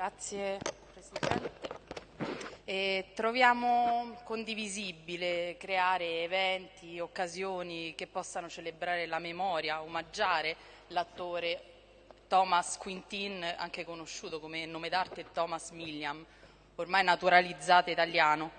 Grazie Presidente. E troviamo condivisibile creare eventi, occasioni che possano celebrare la memoria, omaggiare l'attore Thomas Quintin, anche conosciuto come nome d'arte Thomas Milliam, ormai naturalizzato italiano,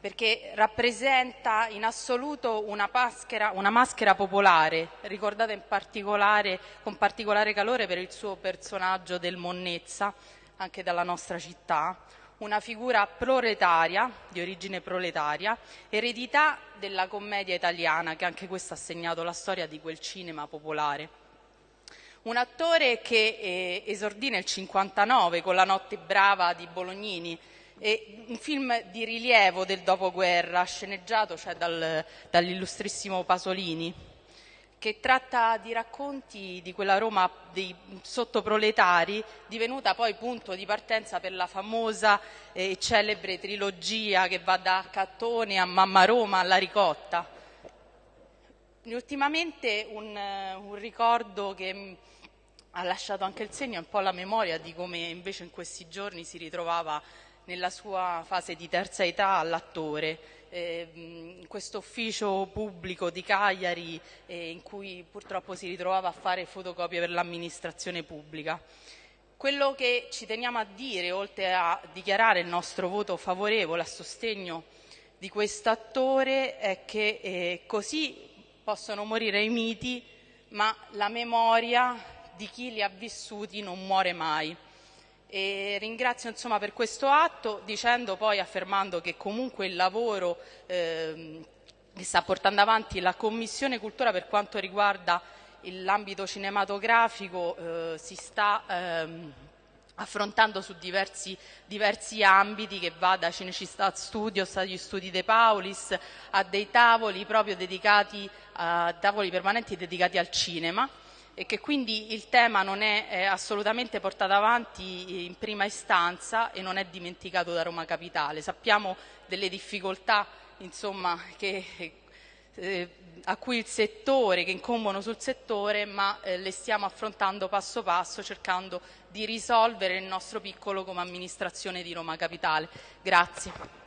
perché rappresenta in assoluto una maschera, una maschera popolare, ricordata particolare, con particolare calore per il suo personaggio del Monnezza, anche dalla nostra città, una figura proletaria, di origine proletaria, eredità della commedia italiana, che anche questo ha segnato la storia di quel cinema popolare. Un attore che eh, esordì nel 59 con La notte brava di Bolognini, un film di rilievo del dopoguerra, sceneggiato cioè dal, dall'illustrissimo Pasolini, che tratta di racconti di quella Roma dei sottoproletari, divenuta poi punto di partenza per la famosa e celebre trilogia che va da Cattone a Mamma Roma alla Ricotta. Ultimamente un, un ricordo che ha lasciato anche il segno, un po' la memoria di come invece in questi giorni si ritrovava nella sua fase di terza età all'attore, eh, questo ufficio pubblico di Cagliari eh, in cui purtroppo si ritrovava a fare fotocopie per l'amministrazione pubblica. Quello che ci teniamo a dire, oltre a dichiarare il nostro voto favorevole a sostegno di questo attore, è che eh, così possono morire i miti, ma la memoria di chi li ha vissuti non muore mai. E ringrazio insomma, per questo atto dicendo poi, affermando che comunque il lavoro eh, che sta portando avanti la Commissione Cultura per quanto riguarda l'ambito cinematografico eh, si sta ehm, affrontando su diversi, diversi, ambiti che va da Cinecittà Studios agli studi De Paulis a dei tavoli proprio dedicati a tavoli permanenti dedicati al cinema e che quindi il tema non è eh, assolutamente portato avanti in prima istanza e non è dimenticato da Roma Capitale. Sappiamo delle difficoltà insomma, che, eh, a cui il settore, che incombono sul settore, ma eh, le stiamo affrontando passo passo cercando di risolvere il nostro piccolo come amministrazione di Roma Capitale. Grazie.